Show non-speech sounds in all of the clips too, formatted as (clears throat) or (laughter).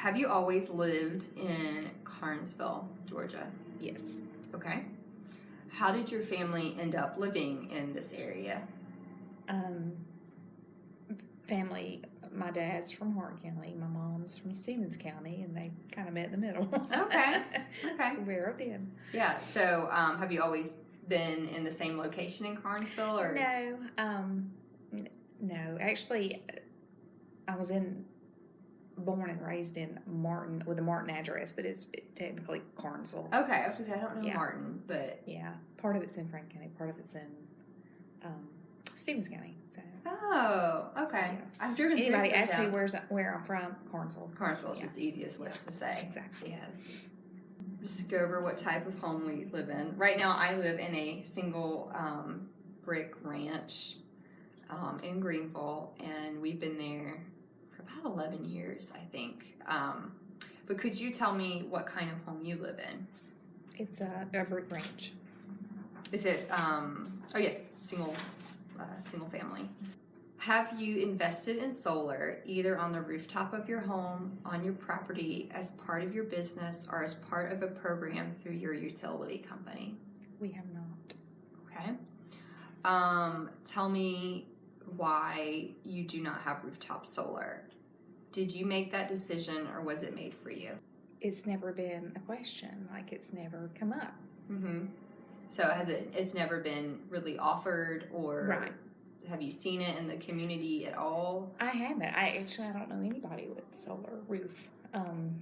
Have you always lived in Carnesville, Georgia? Yes. Okay. How did your family end up living in this area? Um, family, my dad's from Hart County, my mom's from Stephens County, and they kind of met in the middle. Okay, (laughs) okay. That's where I've been. Yeah. So, um, have you always been in the same location in Carnesville, or No, um, no. Actually, I was in born and raised in Martin with a Martin address, but it's technically Carnesville. Okay, I was gonna say I don't know Yeah. Martin, but Yeah, part of it's in Frank County, part of it's in um, Stephens County. So oh, okay. Yeah. I've driven anybody through ask me where's where I'm from, Carnesville. Carnesville is Yeah. the easiest way to say. Exactly. Yes. Just go over what type of home we live in. Right now, I live in a single um, brick ranch um, in Greenville, and we've been there for about 11 years, I think. Um, but could you tell me what kind of home you live in? It's a, a brick ranch. Is it, um, oh yes, single, uh, single family. Have you invested in solar either on the rooftop of your home, on your property, as part of your business, or as part of a program through your utility company? We have not. Okay. Um, tell me why you do not have rooftop solar. Did you make that decision or was it made for you? It's never been a question. Like it's never come up. Mm-hmm. So has it? It's never been really offered, or Right. have you seen it in the community at all? I haven't. I actually I don't know anybody with solar roof. Um,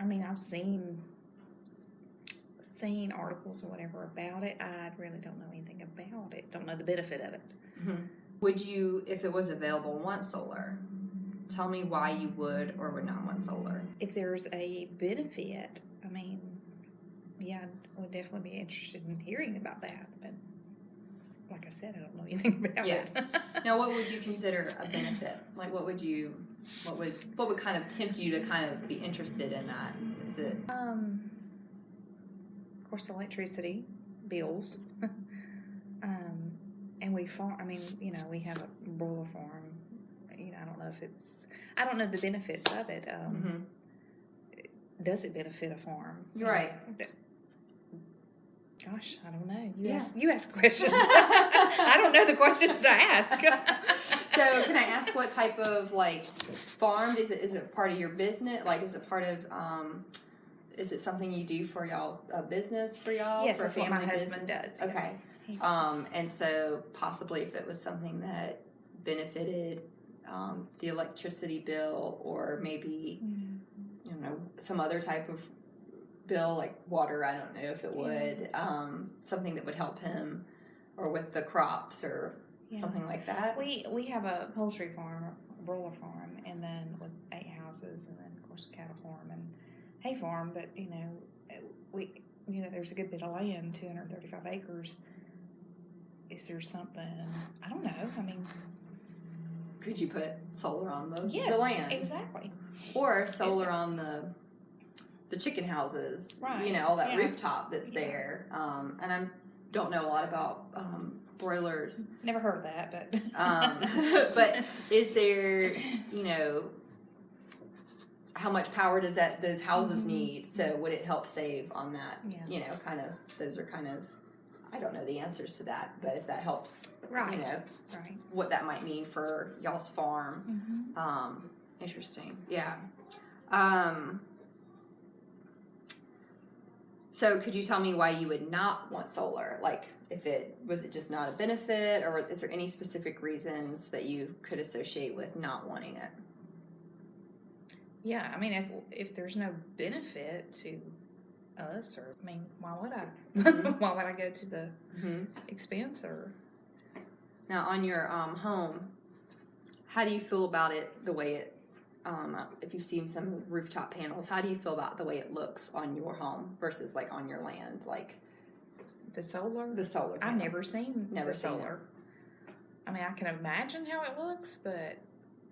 I mean I've seen seen articles or whatever about it. I really don't know anything about it. Don't know the benefit of it. Would you, if it was available, want solar? Tell me why you would or would not want solar. If there's a benefit, I mean, yeah, I would definitely be interested in hearing about that. But like I said, I don't know anything (laughs) about Yeah. it. Now, what would you (laughs) consider a benefit? Like, what would you, what would, what would kind of tempt you to kind of be interested in that? Is it Um, of course, electricity bills. (laughs) um, and we farm. I mean, you know, we have a broiler farm. You know, I don't know if it's. I don't know the benefits of it. Um, Does it benefit a farm? Right. Gosh, I don't know. You Yeah. ask. You ask questions. (laughs) I don't know the questions to ask. (laughs) so, can I ask what type of like farm is it? Is it part of your business? Like, is it part of? um Is it something you do for y'all's a business for y'all? yes, for that's what my family husband business? does. Okay. yes. Um, and so possibly if it was something that benefited um, the electricity bill or maybe Mm. you know some other type of bill like water i don't know if it would um, something that would help him or with the crops or Yeah. something like that We we have a poultry farm, a broiler farm, and then with eight houses, and then of course a cattle farm and hay farm. But you know, we you know there's a good bit of land, 235 acres. Is there something? I don't know. I mean, could you put solar on the, yes, the land exactly. or solar on the the chicken houses Right, you know all that yeah. rooftop that's Yeah. there um, and i don't know a lot about um, broilers Never heard of that, but (laughs) um, (laughs) but is there you know how much power does that those houses Mhm. need so would it help save on that Yeah. you know kind of those are kind of i don't know the answers to that but if that helps right, you know right. what that might mean for y'all's farm hmm um, interesting. Yeah. Um, so could you tell me why you would not want solar? Like if it was it just not a benefit or is there any specific reasons that you could associate with not wanting it? Yeah, I mean, if if there's no benefit to us, or I mean, why would I? Mhm. (laughs) why would I go to the Mm-hmm. expense or? Now on your um, home, how do you feel about it the way it um, if you've seen some rooftop panels, how do you feel about the way it looks on your home versus like on your land, like The solar? the solar I've never seen Never seen it. solar. I mean, I can imagine how it looks, but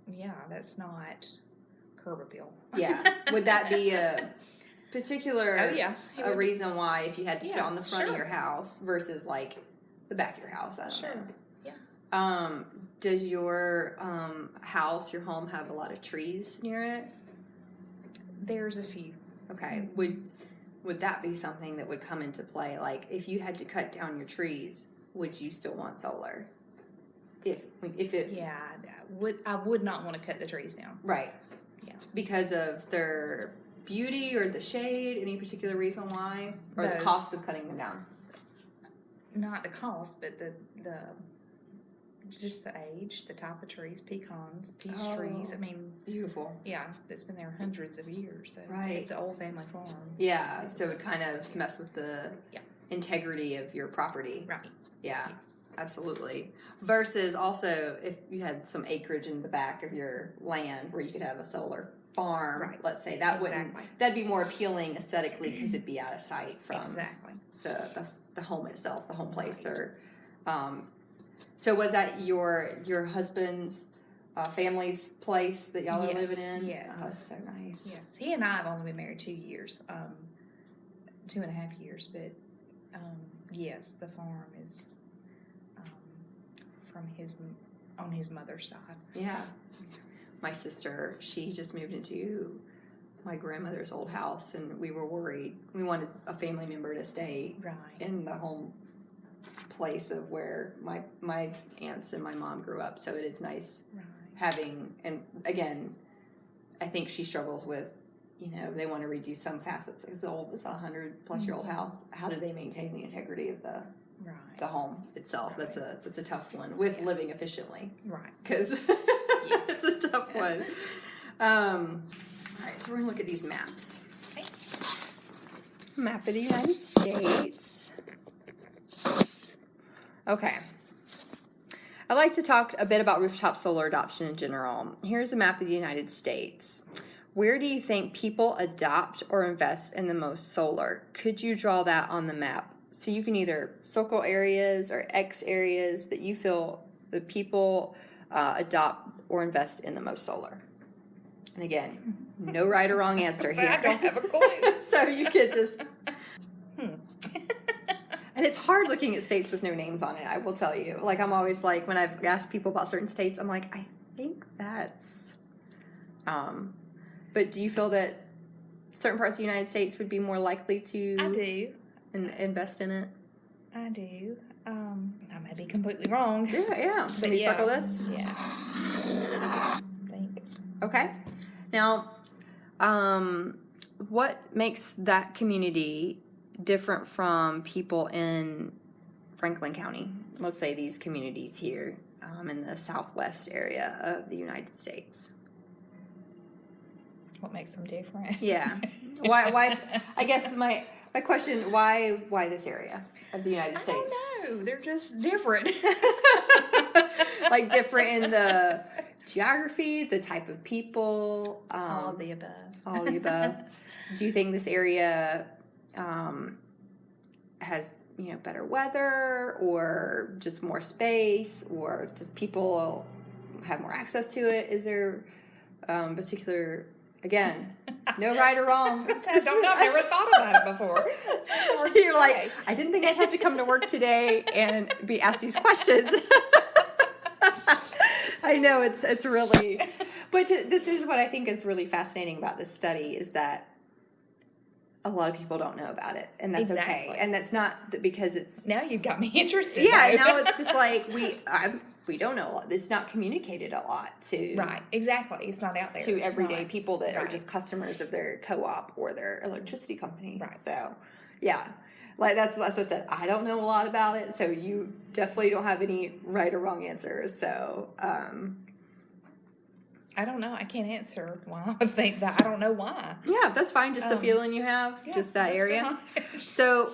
yeah, that's not curb appeal. Yeah. (laughs) Would that be a particular Oh yeah. a would- reason why if you had to put it on the front of your house versus like the back of your house? I don't Sure. know. Yeah. Um, does your um, house, your home, have a lot of trees near it? There's a few. Okay. Would would that be something that would come into play? Like if you had to cut down your trees, would you still want solar? If if it Yeah, I would I would not want to cut the trees down. right. Yeah. Because of their beauty or the shade, any particular reason why? Or the cost of cutting them down? Not the cost, but the the just the age, the type of trees, pecans, peach trees. I Oh. mean, Beautiful. yeah, it's been there hundreds of years. So it's- Right. it's, an old family farm. Yeah. So it kind of mess with the Yeah. integrity of your property. Right. Yeah. Yes. Absolutely. Versus also if you had some acreage in the back of your land where you could have a solar farm, Right. let's say that wouldn't that'd be more appealing aesthetically because it'd be out of sight from Exactly. the, the the home itself, the home place or um so was that your your husband's uh, family's place that y'all are living in? yes. Oh, so nice. Yes, he and I have only been married two years, um, two and a half years. But um, yes, the farm is um, from his on his mother's side. Yeah. My sister, she just moved into my grandmother's old house and we were worried. We wanted a family member to stay Right. in the home place of where my my aunts and my mom grew up. So it is nice Right. having and again, I think she struggles with you know, they want to redo some facets. It's old, it's a hundred plus year old mm-hmm. house. How do they maintain the integrity of the, Right. the home itself? That's a that's a tough one with Yeah. living efficiently Right. because (laughs) tough one. Um, all right, so we're gonna look at these maps. Okay. Map of the United States. Okay. I'd like to talk a bit about rooftop solar adoption in general. Here's a map of the United States. Where do you think people adopt or invest in the most solar? Could you draw that on the map? So you can either circle areas or X areas that you feel the people uh, adopt or invest in the most solar. And again, no right or wrong answer (laughs) here. I don't have a clue. (laughs) so you could just Hmm. (laughs) and it's hard looking at states with no names on it i will tell you like i'm always like when i've asked people about certain states i'm like i think that's um but do you feel that certain parts of the united states would be more likely to I do. in, invest in it I do. Um, I may be completely wrong. yeah yeah But can you yeah. circle this Yeah. I think. Okay. Now, um, what makes that community different from people in Franklin County? Let's say these communities here um, in the southwest area of the United States. What makes them different? Yeah. (laughs) Why? Why? I guess my my question: Why? Why this area of the United States? Don't. They're just different. (laughs) like different in the geography, the type of people, um, All of the above. all the above. Do you think this area um, has you know better weather, or just more space, or just people have more access to it? Is there um, particular again (laughs) no right or wrong? I don't know. I've never thought about it before. It's hard to You're like. I didn't think I'd have to come to work today and be asked these questions. (laughs) I know it's it's really, but to, this is what I think is really fascinating about this study is that a lot of people don't know about it, and that's okay, and that's not because it's now you've got me (laughs) interested. yeah. though. Now it's just like (laughs) we I, we don't know. a lot. It's not communicated a lot to right. Exactly. It's not out there. to It's everyday not. people that are just customers of their co-op or their electricity company. Right. So, yeah, like that's that's what I said. I don't know a lot about it, so you definitely don't have any right or wrong answers. So, um, I don't know. I can't answer why I think that. I don't know why. yeah, that's fine. Just the Um, feeling you have, Yeah, just that area. So,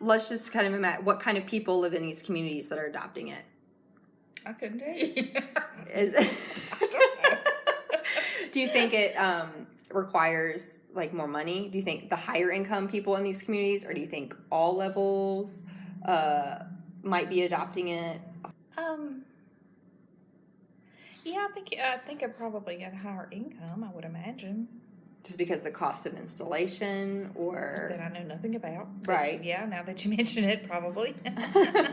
let's just kind of imagine what kind of people live in these communities that are adopting it. I couldn't tell you. (laughs) Is I don't know. do you think it um, requires like more money? Do you think the higher income people in these communities, or do you think all levels uh, might be adopting it? Um. Yeah, I think I think I probably get a higher income. I would imagine Just because the cost of installation, or that I know nothing about. Right. Yeah. Now that you (laughs) mention it, probably.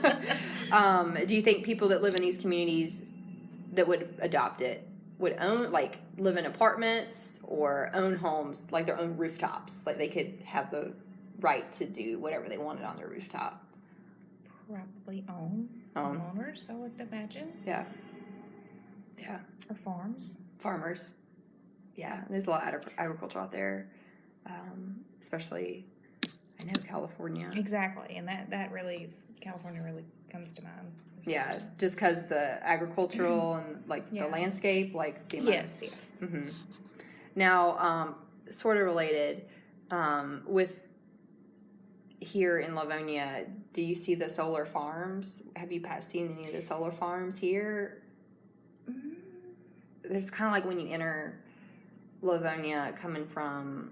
(laughs) um, do you think people that live in these communities that would adopt it would own like live in apartments or own homes like their own rooftops like they could have the right to do whatever they wanted on their rooftop Probably own um, homeowners, I would imagine, yeah yeah or farms. farmers yeah there's a lot of agriculture out there um, especially i know california Exactly, and that that really is California really comes to mind. far yeah just because the agricultural and like Yeah. the landscape like the Yes, yes. hmm Now, um, sort of related, um, with here in Lavonia, do you see the solar farms? Have you seen any of the solar farms here? There's kind of like when you enter Lavonia, coming from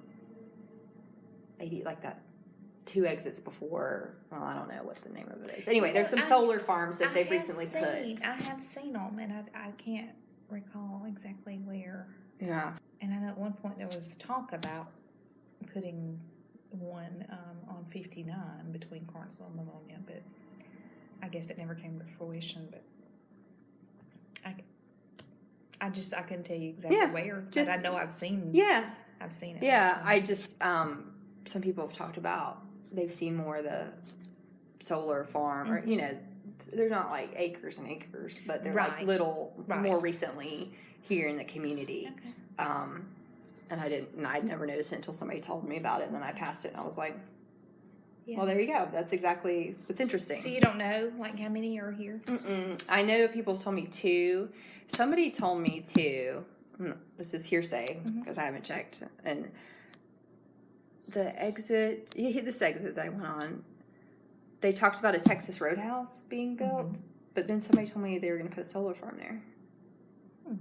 eighty, like that two exits before. Well, I don't know what the name of it is. Anyway, there's some I- solar farms that I they've recently seen, put. I have seen them, and I, I can't recall exactly where. Yeah. And I know at one point there was talk about putting one um, on 59 between Carnesville and Lavonia, but I guess it never came to fruition. But I, I just I couldn't tell you exactly Yeah, where, just- but I know I've seen Yeah. I've seen it. Yeah, I just um some people have talked about they've seen more of the solar farm or you know they're not like acres and acres, but they're like Right. little Right. more recently here in the community. Okay. Um and I didn't and I'd never noticed it until somebody told me about it and then I passed it and I was like, Yeah. Well there you go. That's exactly what's interesting. So you don't know like how many are here? Mm-mm. I know people have told me two. Somebody told me two. mm, This is hearsay because I haven't checked. And the exit, yeah, this exit that I went on, they talked about a Texas Roadhouse being built, but then somebody told me they were going to put a solar farm there. Hmm.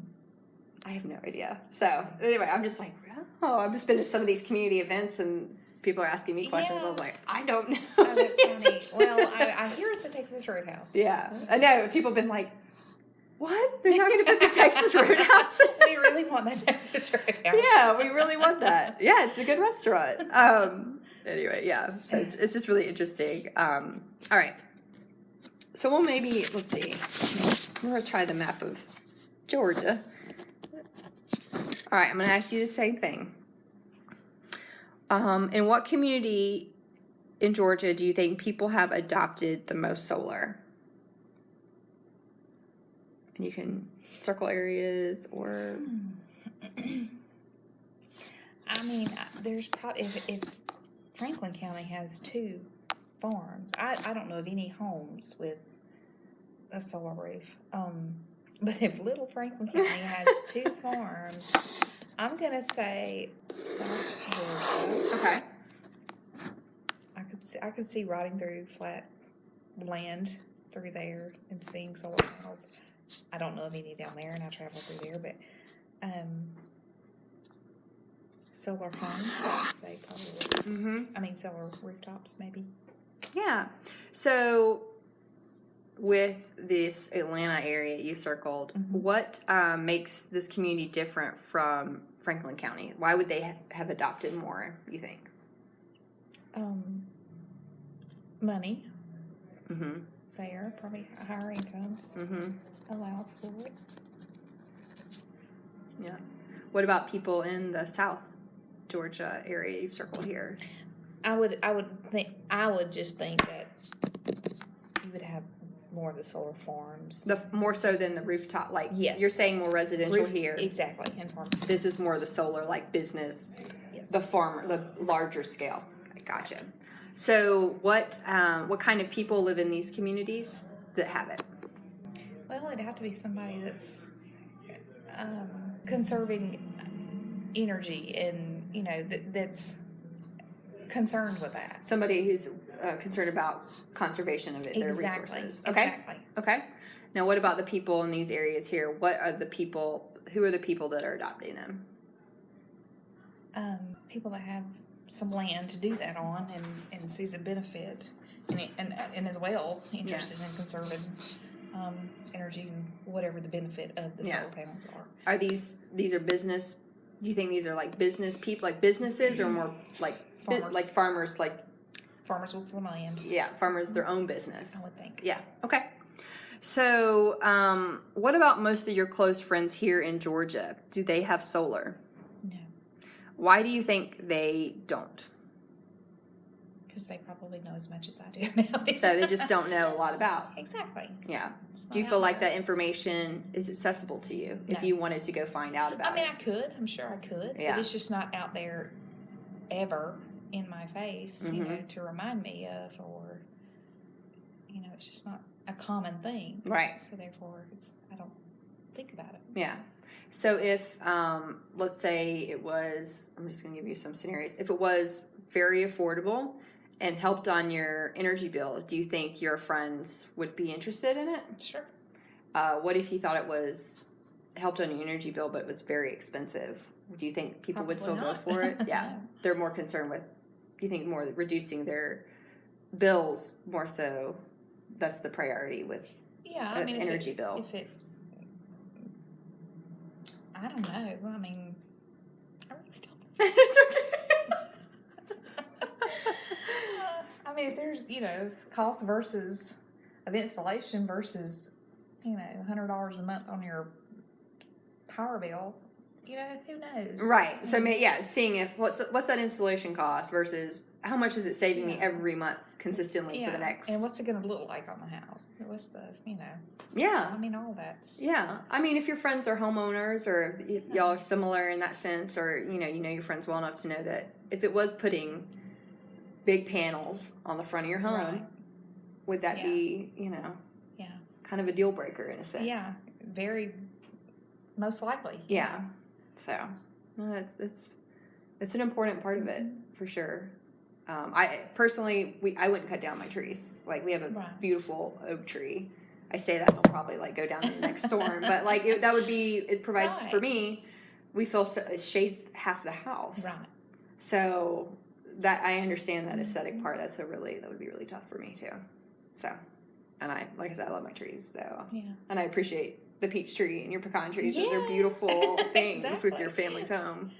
I have no idea. So anyway, I'm just like, oh, I've just been to some of these community events and people are asking me questions. I was like, I don't know. Oh, the that's funny. answers. well, I, I hear it's a Texas Roadhouse. Yeah, I know. People have been like, "What? They're not going to put the Texas Roadhouse?" we (laughs) really want that Texas Roadhouse. yeah, we really want that. Yeah, it's a good restaurant. Um, anyway, yeah. So it's it's just really interesting. Um, all right. So we'll maybe let's see. We're gonna try the map of Georgia. All right, I'm gonna ask you the same thing. Um, in what community in Georgia do you think people have adopted the most solar? And you can circle areas or (clears throat) I mean, there's probably if, if Franklin County has two farms, I, I don't know of any homes with a solar roof. Um, but if Little Franklin County has two (laughs) farms, I'm gonna say South Georgia. Okay. I could see I could see riding through flat land through there and seeing solar panels. I don't know of any down there, and I travel through there, but um, solar homes. I'd say probably. Mm-hmm. I mean, solar rooftops, maybe. Yeah. So, with this Atlanta area you circled, Mhm. what um, makes this community different from Franklin County? Why would they ha- have adopted more? You think? Um, money, Mm-hmm. fair, probably higher incomes Mm-hmm. allows for it. Yeah. What about people in the South Georgia area you've circled here? I would, I would think, I would just think that you would have more of the solar farms. The more so than the rooftop. Like Yes. you're saying, more residential Roof- here. exactly, and farm. This is more the solar, like business Yes. the farmer, the larger scale. Gotcha. So, what um, what kind of people live in these communities that have it? Well, it'd have to be somebody that's um, conserving energy and, you know, that, that's concerned with that. Somebody who's uh, concerned about conservation of it, their exactly. resources. Okay. Exactly. Okay. Now, what about the people in these areas here? What are the people? Who are the people that are adopting them? Um, people that have some land to do that on and, and sees a benefit and, and, and as well interested in conserving um, energy and whatever the benefit of the Yeah. solar panels are. Are these these are business? Do you think these are like business people, like businesses, or more like Farmers. like farmers, like Farmers with some land, yeah, farmers their own business? I would think. Yeah. Okay. So, um, what about most of your close friends here in Georgia? Do they have solar? No, Why do you think they don't? because they probably know as much as I do (laughs) about it. So they just (laughs) don't know a lot about. Exactly. Yeah. Do you feel like that information is accessible to you if you wanted to go find out about it? I mean, it? I could. I'm sure I could. Yeah. But it's just not out there ever in my face, you Mhm. know, to remind me of, or, you know, it's just not a common thing. Right. So therefore, it's I don't think about it. Yeah. So if, um, let's say it was, I'm just going to give you some scenarios. If it was very affordable and helped on your energy bill, do you think your friends would be interested in it? Sure. Uh, what if you thought it was helped on your energy bill, but it was very expensive? Do you think people would still Probably go for it? (laughs) Yeah, they're more concerned with. You think more reducing their bills more so. That's the priority with Yeah. I an mean, if energy it, bill. If it, I don't know. I mean, I really still. (laughs) okay. (laughs) I mean, if there's you know cost versus of installation versus you know hundred dollars a month on your power bill, you know who knows? Right. So, ma- mm-hmm. yeah, seeing if what's what's that installation cost versus how much is it saving me every month consistently Yeah. for the next? And what's it going to look like on the house? So what's the you know? yeah. I mean, all that's Yeah, I mean, if your friends are homeowners or if y- y'all are similar in that sense, or you know, you know your friends well enough to know that if it was putting big panels on the front of your home, Right. would that Yeah. be you know, Yeah. kind of a deal breaker in a sense? yeah, very most likely. Yeah. So, that's it's it's an important part of it for sure. Um, I personally, we I wouldn't cut down my trees. Like we have a Right. beautiful oak tree. I say that they'll probably like go down in the next storm, (laughs) but like it, that would be it provides for me. We feel so, it shades half the house, Right. so that I understand that aesthetic part. That's a really that would be really tough for me too. So, and I like I said, I love my trees. So, Yeah. and I appreciate the peach tree and your pecan trees. Those are beautiful (laughs) things with your family's home.